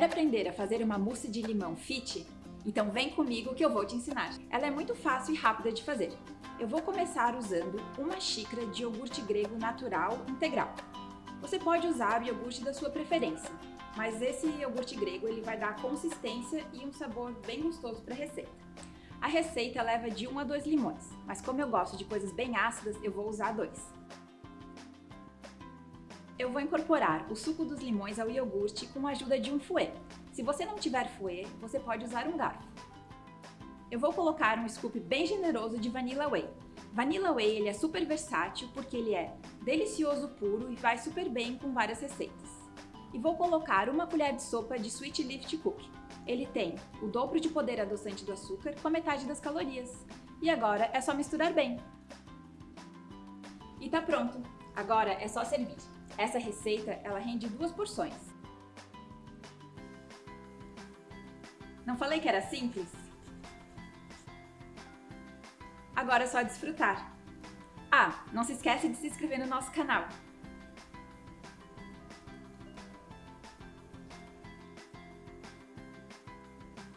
Quer aprender a fazer uma mousse de limão fit? Então vem comigo que eu vou te ensinar. Ela é muito fácil e rápida de fazer. Eu vou começar usando uma xícara de iogurte grego natural integral. Você pode usar o iogurte da sua preferência, mas esse iogurte grego ele vai dar consistência e um sabor bem gostoso para a receita. A receita leva de 1 a 2 limões, mas como eu gosto de coisas bem ácidas, eu vou usar dois. Eu vou incorporar o suco dos limões ao iogurte com a ajuda de um fouet. Se você não tiver fouet, você pode usar um garfo. Eu vou colocar um scoop bem generoso de Vanilla Whey. Vanilla Whey ele é super versátil porque ele é delicioso puro e vai super bem com várias receitas. E vou colocar uma colher de sopa de Sweet Lift Cookie. Ele tem o dobro de poder adoçante do açúcar com a metade das calorias. E agora é só misturar bem. E tá pronto! Agora é só servir. Essa receita, ela rende duas porções. Não falei que era simples? Agora é só desfrutar. Ah, não se esquece de se inscrever no nosso canal.